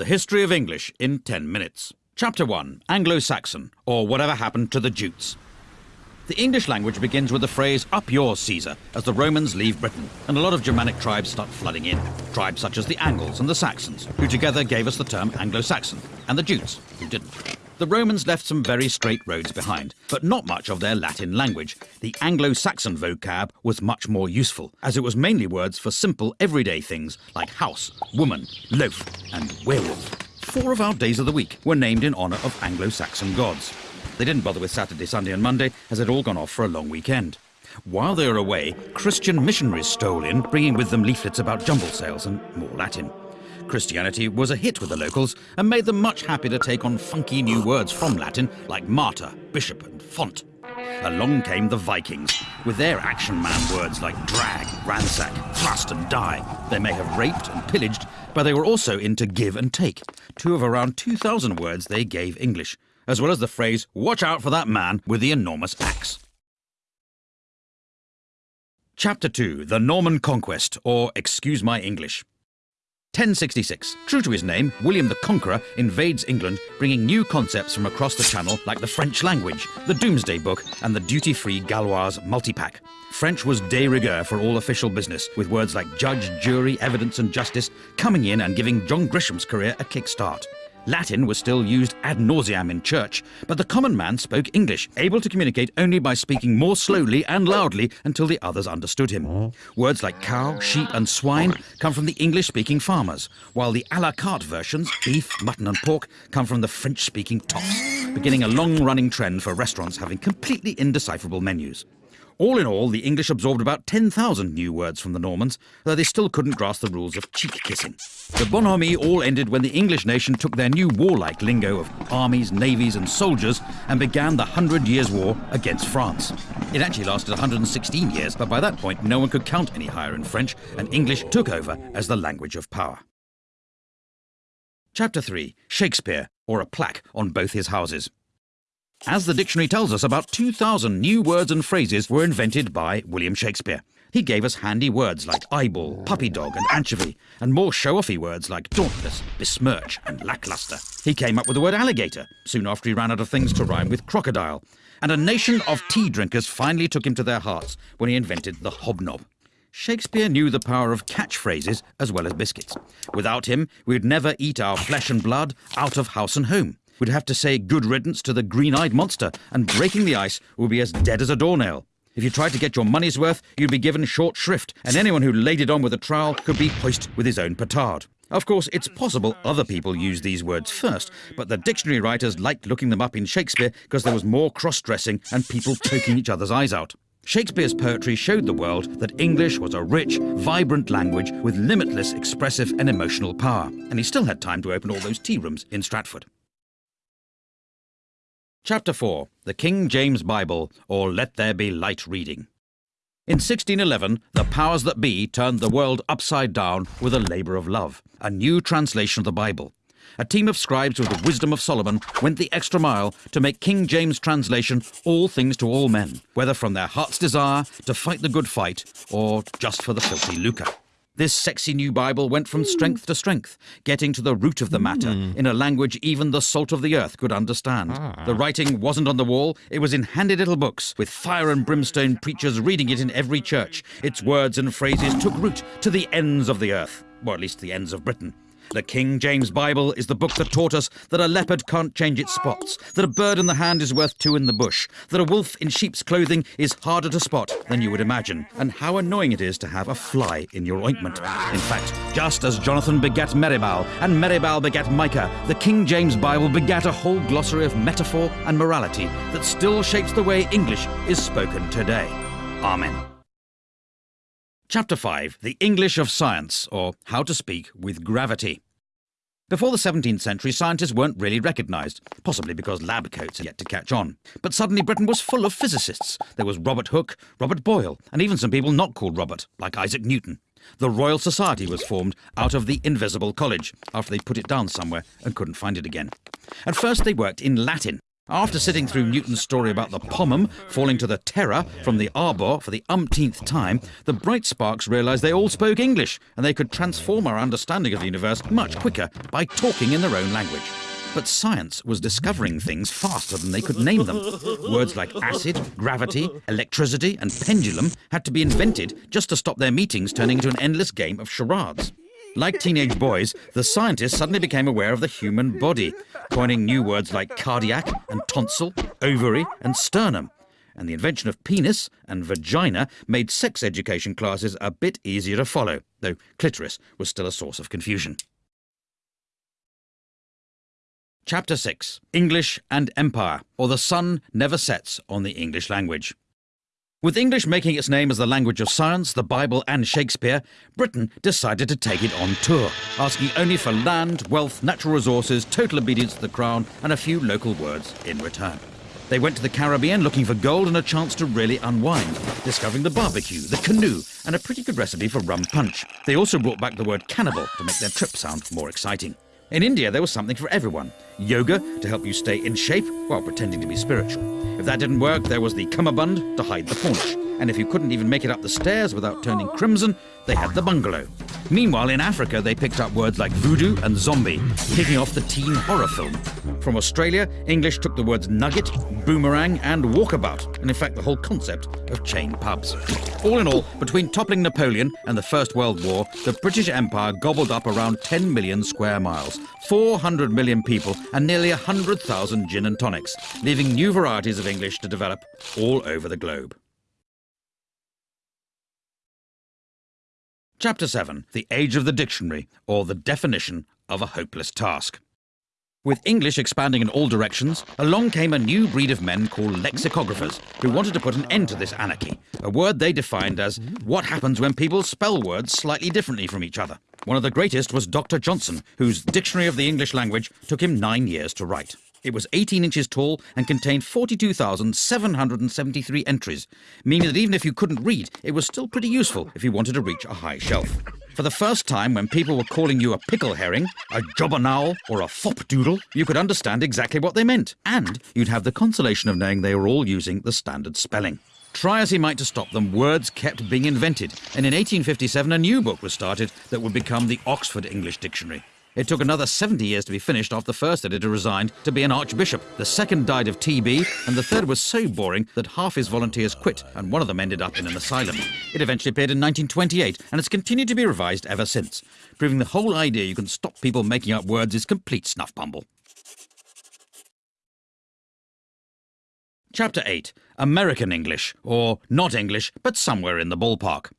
The History of English in 10 minutes. Chapter 1 Anglo Saxon, or Whatever Happened to the Jutes. The English language begins with the phrase up yours, Caesar, as the Romans leave Britain, and a lot of Germanic tribes start flooding in. Tribes such as the Angles and the Saxons, who together gave us the term Anglo Saxon, and the Jutes, who didn't. The Romans left some very straight roads behind, but not much of their Latin language. The Anglo Saxon vocab was much more useful, as it was mainly words for simple everyday things like house, woman, loaf, and werewolf. Four of our days of the week were named in honour of Anglo Saxon gods. They didn't bother with Saturday, Sunday, and Monday, as they'd all gone off for a long weekend. While they were away, Christian missionaries stole in, bringing with them leaflets about jumble sales and more Latin. Christianity was a hit with the locals and made them much happy to take on funky new words from Latin like martyr, bishop, and font. Along came the Vikings, with their action man words like drag, ransack, thrust, and die. They may have raped and pillaged, but they were also into give and take, two of around 2,000 words they gave English, as well as the phrase, watch out for that man with the enormous axe. Chapter 2 The Norman Conquest, or Excuse My English. 1066. True to his name, William the Conqueror invades England, bringing new concepts from across the Channel like the French language, the Domesday Book, and the duty-free Gauloise multipack. French was de rigueur for all official business, with words like judge, jury, evidence, and justice coming in and giving John Grisham's career a kick-start. Latin was still used ad nauseam in church, but the common man spoke English, able to communicate only by speaking more slowly and loudly until the others understood him. Words like cow, sheep, and swine come from the English speaking farmers, while the a la carte versions, beef, mutton, and pork, come from the French speaking toffs, beginning a long running trend for restaurants having completely indecipherable menus. All in all, the English absorbed about 10,000 new words from the Normans, though they still couldn't grasp the rules of cheek kissing. The bonhomie all ended when the English nation took their new warlike lingo of armies, navies, and soldiers and began the Hundred Years' War against France. It actually lasted 116 years, but by that point, no one could count any higher in French, and English took over as the language of power. Chapter 3 Shakespeare, or a plaque on both his houses. As the dictionary tells us, about 2,000 new words and phrases were invented by William Shakespeare. He gave us handy words like eyeball, puppy dog, and anchovy, and more show-offy words like dauntless, besmirch, and lackluster. He came up with the word alligator, soon after he ran out of things to rhyme with crocodile. And a nation of tea drinkers finally took him to their hearts when he invented the hobnob. Shakespeare knew the power of catchphrases as well as biscuits. Without him, we'd never eat our flesh and blood out of house and home would have to say good riddance to the green-eyed monster, and breaking the ice would be as dead as a doornail. If you tried to get your money's worth, you'd be given short shrift, and anyone who laid it on with a trowel could be hoisted with his own petard. Of course, it's possible other people used these words first, but the dictionary writers liked looking them up in Shakespeare because there was more cross-dressing and people poking each other's eyes out. Shakespeare's poetry showed the world that English was a rich, vibrant language with limitless expressive and emotional power, and he still had time to open all those tea rooms in Stratford. Chapter 4 The King James Bible, or Let There Be Light Reading. In 1611, the powers that be turned the world upside down with a labour of love, a new translation of the Bible. A team of scribes with the wisdom of Solomon went the extra mile to make King James' translation all things to all men, whether from their heart's desire to fight the good fight or just for the filthy lucre. This sexy new Bible went from strength to strength, getting to the root of the matter mm. in a language even the salt of the earth could understand. Ah. The writing wasn't on the wall, it was in handy little books, with fire and brimstone preachers reading it in every church. Its words and phrases took root to the ends of the earth, or at least the ends of Britain. The King James Bible is the book that taught us that a leopard can't change its spots, that a bird in the hand is worth two in the bush, that a wolf in sheep's clothing is harder to spot than you would imagine, and how annoying it is to have a fly in your ointment. In fact, just as Jonathan begat Meribbaal, and Meribbaal begat Micah, the King James Bible begat a whole glossary of metaphor and morality that still shapes the way English is spoken today. Amen. Chapter 5 The English of Science, or How to Speak with Gravity. Before the 17th century, scientists weren't really recognised, possibly because lab coats had yet to catch on. But suddenly Britain was full of physicists. There was Robert Hooke, Robert Boyle, and even some people not called Robert, like Isaac Newton. The Royal Society was formed out of the Invisible College, after they put it down somewhere and couldn't find it again. At first they worked in Latin, After sitting through Newton's story about the pomum falling to the terra from the arbor for the umpteenth time, the bright sparks realised they all spoke English and they could transform our understanding of the universe much quicker by talking in their own language. But science was discovering things faster than they could name them. Words like acid, gravity, electricity, and pendulum had to be invented just to stop their meetings turning into an endless game of charades. Like teenage boys, the scientists suddenly became aware of the human body, coining new words like cardiac and tonsil, ovary and sternum. And the invention of penis and vagina made sex education classes a bit easier to follow, though clitoris was still a source of confusion. Chapter 6 English and Empire, or The Sun Never Sets on the English Language. With English making its name as the language of science, the Bible, and Shakespeare, Britain decided to take it on tour, asking only for land, wealth, natural resources, total obedience to the crown, and a few local words in return. They went to the Caribbean looking for gold and a chance to really unwind, discovering the barbecue, the canoe, and a pretty good recipe for rum punch. They also brought back the word cannibal to make their trip sound more exciting. In India, there was something for everyone. Yoga to help you stay in shape while pretending to be spiritual. If that didn't work, there was the cummerbund to hide the paunch. And if you couldn't even make it up the stairs without turning crimson, they had the bungalow. Meanwhile, in Africa, they picked up words like voodoo and zombie, kicking off the teen horror film. From Australia, English took the words nugget, boomerang, and walkabout, and in fact, the whole concept of chain pubs. All in all, between toppling Napoleon and the First World War, the British Empire gobbled up around 10 million square miles, 400 million people, and nearly 100,000 gin and tonics, leaving new varieties of English to develop all over the globe. Chapter 7 The Age of the Dictionary, or the Definition of a Hopeless Task. With English expanding in all directions, along came a new breed of men called lexicographers who wanted to put an end to this anarchy, a word they defined as what happens when people spell words slightly differently from each other. One of the greatest was Dr. Johnson, whose Dictionary of the English Language took him nine years to write. It was 18 inches tall and contained 42,773 entries, meaning that even if you couldn't read, it was still pretty useful if you wanted to reach a high shelf. For the first time, when people were calling you a pickle herring, a jobbernowl, or a fopdoodle, you could understand exactly what they meant, and you'd have the consolation of knowing they were all using the standard spelling. Try as he might to stop them, words kept being invented, and in 1857 a new book was started that would become the Oxford English Dictionary. It took another 70 years to be finished after the first editor resigned to be an archbishop. The second died of TB, and the third was so boring that half his volunteers quit, and one of them ended up in an asylum. It eventually appeared in 1928, and it's continued to be revised ever since, proving the whole idea you can stop people making up words is complete snuff bumble. Chapter 8 American English, or not English, but somewhere in the ballpark.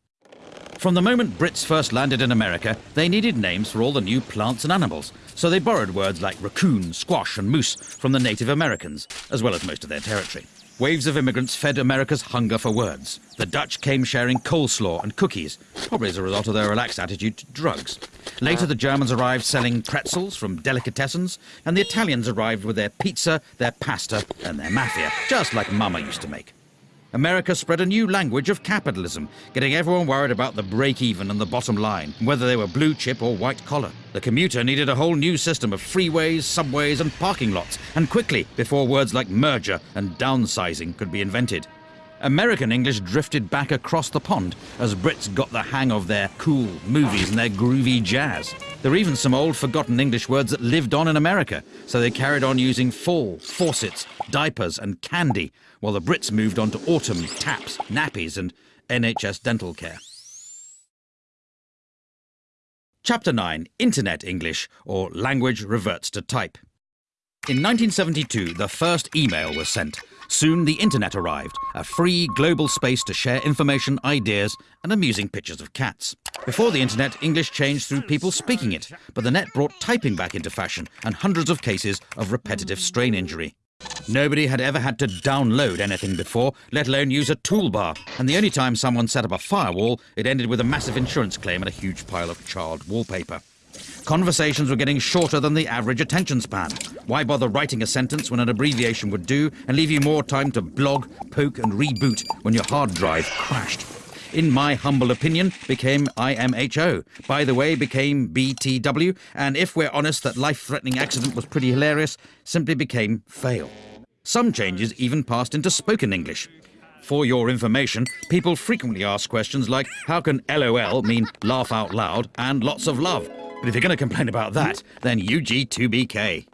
From the moment Brits first landed in America, they needed names for all the new plants and animals, so they borrowed words like raccoon, squash, and moose from the Native Americans, as well as most of their territory. Waves of immigrants fed America's hunger for words. The Dutch came sharing coleslaw and cookies, probably as a result of their relaxed attitude to drugs. Later, the Germans arrived selling pretzels from delicatessens, and the Italians arrived with their pizza, their pasta, and their mafia, just like Mama used to make. America spread a new language of capitalism, getting everyone worried about the break even and the bottom line, whether they were blue chip or white collar. The commuter needed a whole new system of freeways, subways, and parking lots, and quickly before words like merger and downsizing could be invented. American English drifted back across the pond as Brits got the hang of their cool movies and their groovy jazz. There were even some old forgotten English words that lived on in America, so they carried on using fall, faucets, diapers, and candy, while the Brits moved on to autumn, taps, nappies, and NHS dental care. Chapter 9 Internet English, or Language Reverts to Type. In 1972, the first email was sent. Soon the internet arrived, a free global space to share information, ideas, and amusing pictures of cats. Before the internet, English changed through people speaking it, but the net brought typing back into fashion and hundreds of cases of repetitive strain injury. Nobody had ever had to download anything before, let alone use a toolbar, and the only time someone set up a firewall, it ended with a massive insurance claim and a huge pile of charred wallpaper. Conversations were getting shorter than the average attention span. Why bother writing a sentence when an abbreviation would do and leave you more time to blog, poke, and reboot when your hard drive crashed? In my humble opinion, became IMHO. By the way, became BTW, and if we're honest that life threatening accident was pretty hilarious, simply became fail. Some changes even passed into spoken English. For your information, people frequently ask questions like, how can LOL mean laugh out loud and lots of love? But if you're going to complain about that, then UG2BK.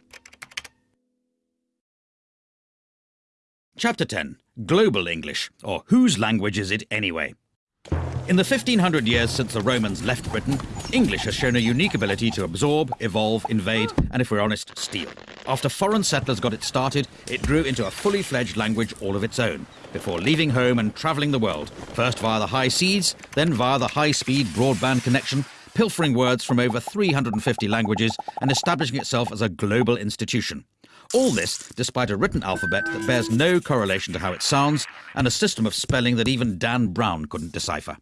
Chapter 10 Global English, or whose language is it anyway? In the 1500 years since the Romans left Britain, English has shown a unique ability to absorb, evolve, invade, and if we're honest, steal. After foreign settlers got it started, it grew into a fully fledged language all of its own, before leaving home and travelling the world, first via the high seas, then via the high-speed broadband connection, pilfering words from over 350 languages and establishing itself as a global institution. All this despite a written alphabet that bears no correlation to how it sounds and a system of spelling that even Dan Brown couldn't decipher.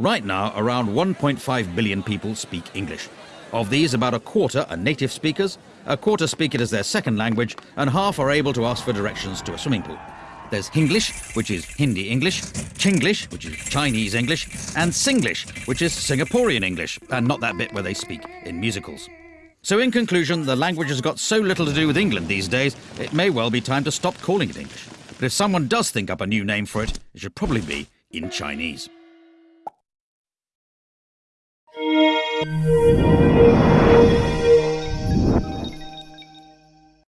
Right now, around 1.5 billion people speak English. Of these, about a quarter are native speakers, a quarter speak it as their second language, and half are able to ask for directions to a swimming pool. There's Hinglish, which is Hindi English, Chinglish, which is Chinese English, and Singlish, which is Singaporean English, and not that bit where they speak in musicals. So in conclusion, the language has got so little to do with England these days, it may well be time to stop calling it English. But if someone does think up a new name for it, it should probably be in Chinese.